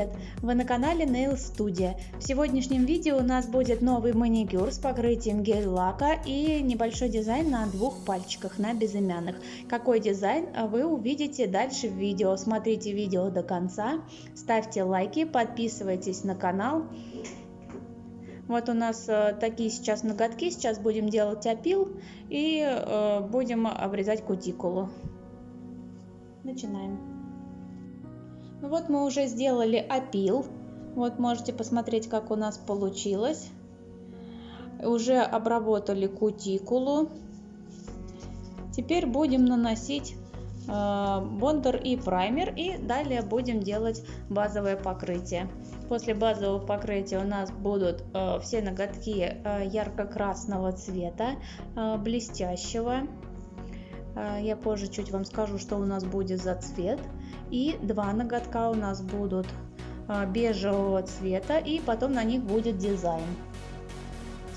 привет! Вы на канале Nail Studio. В сегодняшнем видео у нас будет новый маникюр с покрытием гель-лака и небольшой дизайн на двух пальчиках, на безымянных. Какой дизайн вы увидите дальше в видео. Смотрите видео до конца, ставьте лайки, подписывайтесь на канал. Вот у нас э, такие сейчас ноготки, сейчас будем делать опил и э, будем обрезать кутикулу. Начинаем. Ну вот мы уже сделали опил. Вот можете посмотреть, как у нас получилось. Уже обработали кутикулу. Теперь будем наносить э, бондер и праймер. И далее будем делать базовое покрытие. После базового покрытия у нас будут э, все ноготки э, ярко-красного цвета, блестящего. Я позже чуть вам скажу, что у нас будет за цвет. И два ноготка у нас будут а, бежевого цвета и потом на них будет дизайн.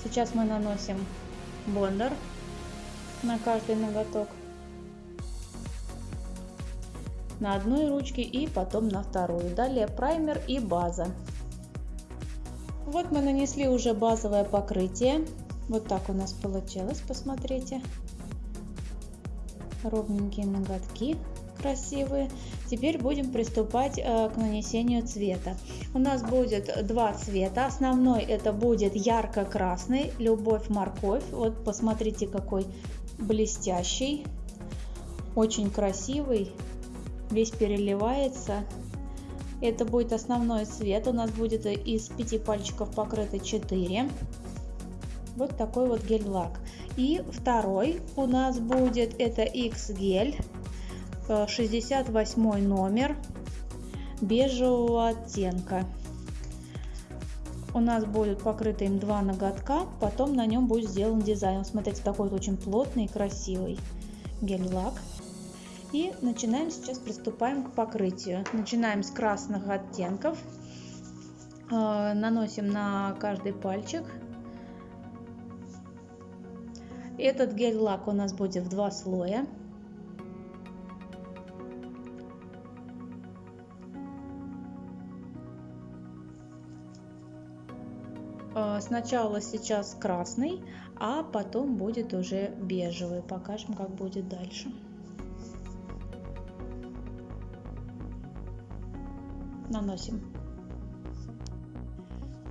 Сейчас мы наносим бондер на каждый ноготок. На одной ручке и потом на вторую. Далее праймер и база. Вот мы нанесли уже базовое покрытие. Вот так у нас получилось, посмотрите. Ровненькие ноготки красивые. Теперь будем приступать э, к нанесению цвета. У нас будет два цвета. Основной это будет ярко-красный, любовь морковь. Вот посмотрите какой блестящий, очень красивый, весь переливается. Это будет основной цвет. У нас будет из пяти пальчиков покрыто 4. Вот такой вот гель-лак. И второй у нас будет это X-гель 68 номер бежевого оттенка. У нас будет покрыто им два ноготка, потом на нем будет сделан дизайн. Смотрите, такой вот очень плотный и красивый гель-лак. И начинаем сейчас, приступаем к покрытию. Начинаем с красных оттенков. Э, наносим на каждый пальчик. Этот гель-лак у нас будет в два слоя. Сначала сейчас красный, а потом будет уже бежевый. Покажем, как будет дальше. Наносим.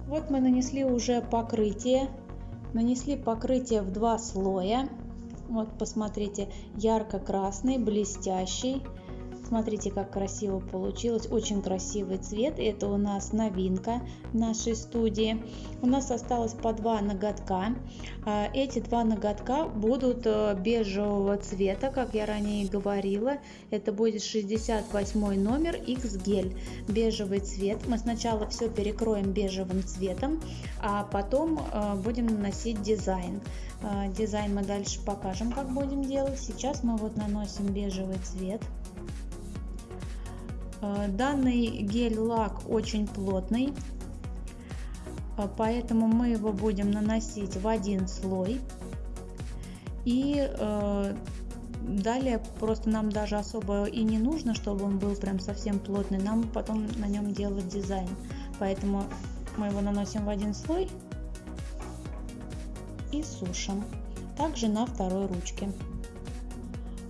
Вот мы нанесли уже покрытие. Нанесли покрытие в два слоя. Вот посмотрите, ярко-красный, блестящий Смотрите, как красиво получилось. Очень красивый цвет. Это у нас новинка нашей студии. У нас осталось по два ноготка. А, эти два ноготка будут э, бежевого цвета, как я ранее говорила. Это будет 68 номер X гель. Бежевый цвет. Мы сначала все перекроем бежевым цветом, а потом э, будем наносить дизайн. Э, дизайн мы дальше покажем, как будем делать. Сейчас мы вот наносим бежевый цвет. Э, данный гель-лак очень плотный, э, поэтому мы его будем наносить в один слой. И э, далее просто нам даже особо и не нужно, чтобы он был прям совсем плотный. Нам потом на нем делать дизайн. Поэтому мы его наносим в один слой и сушим. Также на второй ручке.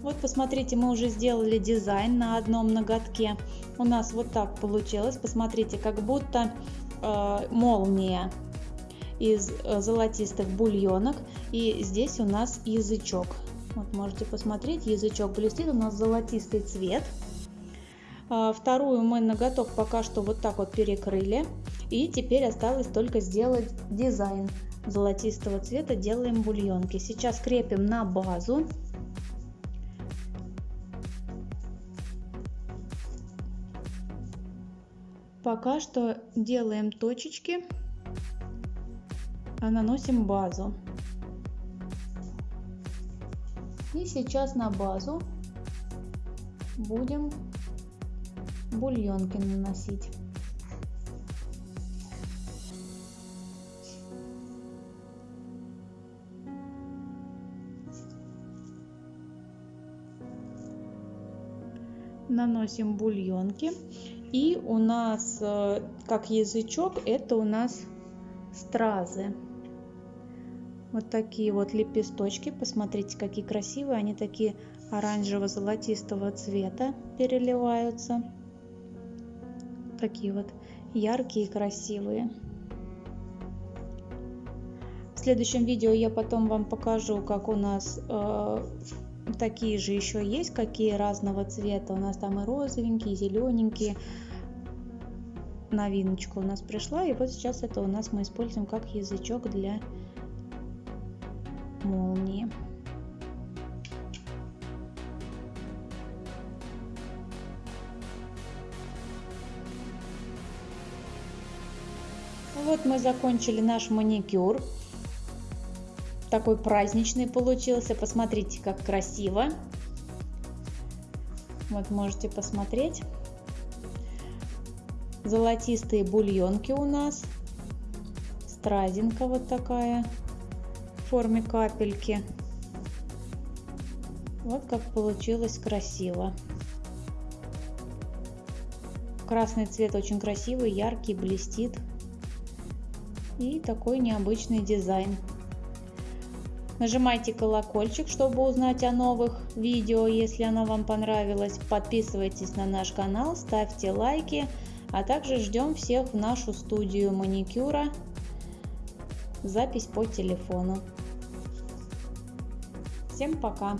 Вот посмотрите, мы уже сделали дизайн на одном ноготке у нас вот так получилось. Посмотрите, как будто э, молния из э, золотистых бульонок. И здесь у нас язычок. Вот можете посмотреть, язычок блестит, у нас золотистый цвет. Э, вторую мы ноготок пока что вот так вот перекрыли. И теперь осталось только сделать дизайн золотистого цвета. Делаем бульонки. Сейчас крепим на базу. Пока что делаем точечки, а наносим базу. И сейчас на базу будем бульонки наносить. Наносим бульонки И у нас, э, как язычок, это у нас стразы. Вот такие вот лепесточки. Посмотрите, какие красивые. Они такие оранжево-золотистого цвета переливаются. Такие вот яркие и красивые. В следующем видео я потом вам покажу, как у нас э, такие же еще есть, какие разного цвета. У нас там и розовенькие, и зелененькие. Новиночка у нас пришла. И вот сейчас это у нас мы используем как язычок для молнии. Вот мы закончили наш маникюр. Такой праздничный получился. Посмотрите, как красиво. Вот можете посмотреть. Золотистые бульонки у нас. Стразинка вот такая в форме капельки. Вот как получилось красиво. Красный цвет очень красивый, яркий, блестит и такой необычный дизайн. Нажимайте колокольчик, чтобы узнать о новых видео, если оно вам понравилось. Подписывайтесь на наш канал, ставьте лайки, а также ждем всех в нашу студию маникюра. Запись по телефону. Всем пока!